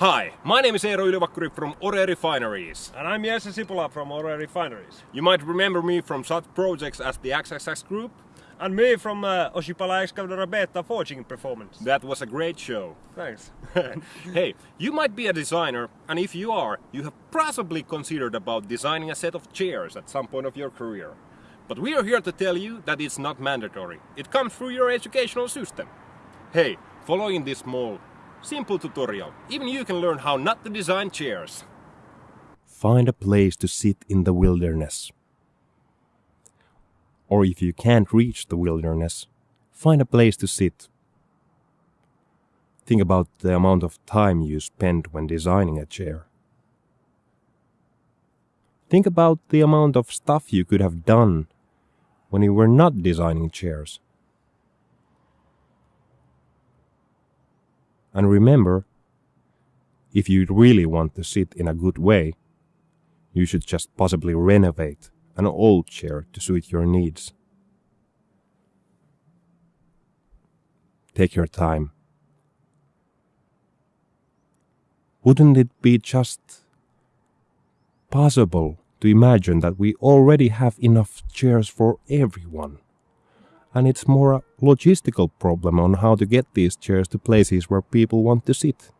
Hi, my name is Eero Ylivakkuri from Ore Refineries. And I'm Jesse Sipula from Ore Refineries. You might remember me from such projects as the XXX Group. And me from uh, Oshipala Excavator Beta Forging Performance. That was a great show. Thanks. hey, you might be a designer, and if you are, you have possibly considered about designing a set of chairs at some point of your career. But we are here to tell you that it's not mandatory. It comes through your educational system. Hey, following this small, simple tutorial, even you can learn how not to design chairs. Find a place to sit in the wilderness. Or if you can't reach the wilderness, find a place to sit. Think about the amount of time you spend when designing a chair. Think about the amount of stuff you could have done when you were not designing chairs. And remember, if you really want to sit in a good way, you should just possibly renovate an old chair to suit your needs. Take your time. Wouldn't it be just possible to imagine that we already have enough chairs for everyone? And it's more a logistical problem on how to get these chairs to places where people want to sit.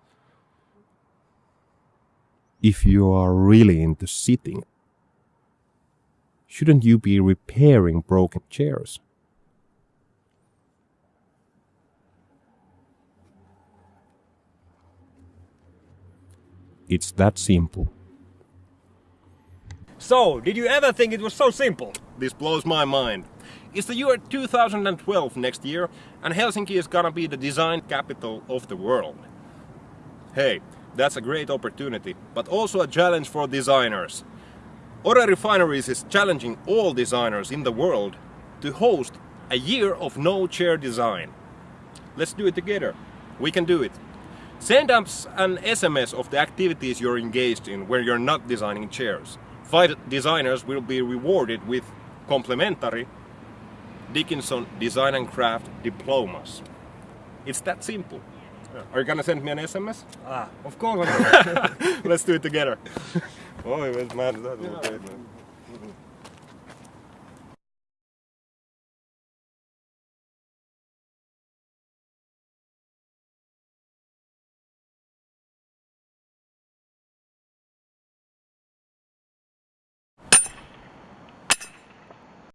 If you are really into sitting, shouldn't you be repairing broken chairs? It's that simple. So, did you ever think it was so simple? This blows my mind. It's the year 2012 next year, and Helsinki is gonna be the design capital of the world. Hey, that's a great opportunity, but also a challenge for designers. Ora Refineries is challenging all designers in the world to host a year of no chair design. Let's do it together. We can do it. Send us an SMS of the activities you're engaged in where you're not designing chairs. Five designers will be rewarded with complimentary Dickinson Design and Craft diplomas. It's that simple. Are you gonna send me an SMS? Ah, of course. Let's do it together. Oj, vet man, det hade varit